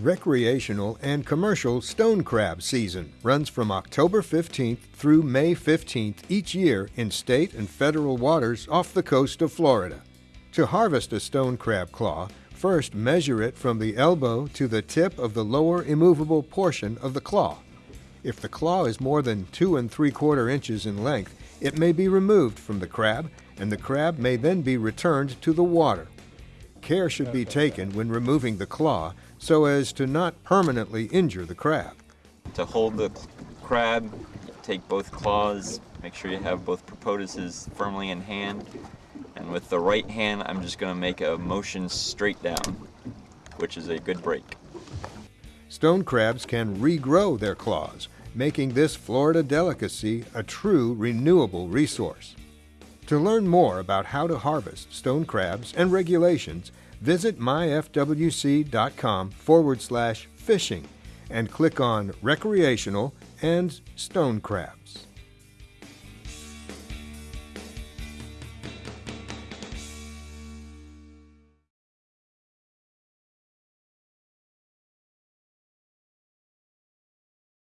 Recreational and commercial stone crab season runs from October 15th through May 15th each year in state and federal waters off the coast of Florida. To harvest a stone crab claw, first measure it from the elbow to the tip of the lower immovable portion of the claw. If the claw is more than two and three quarter inches in length, it may be removed from the crab and the crab may then be returned to the water. Care should be taken when removing the claw so as to not permanently injure the crab. To hold the crab, take both claws, make sure you have both propoduses firmly in hand, and with the right hand, I'm just going to make a motion straight down, which is a good break. Stone crabs can regrow their claws, making this Florida delicacy a true renewable resource. To learn more about how to harvest stone crabs and regulations, visit myfwc.com forward slash fishing and click on recreational and stone crabs.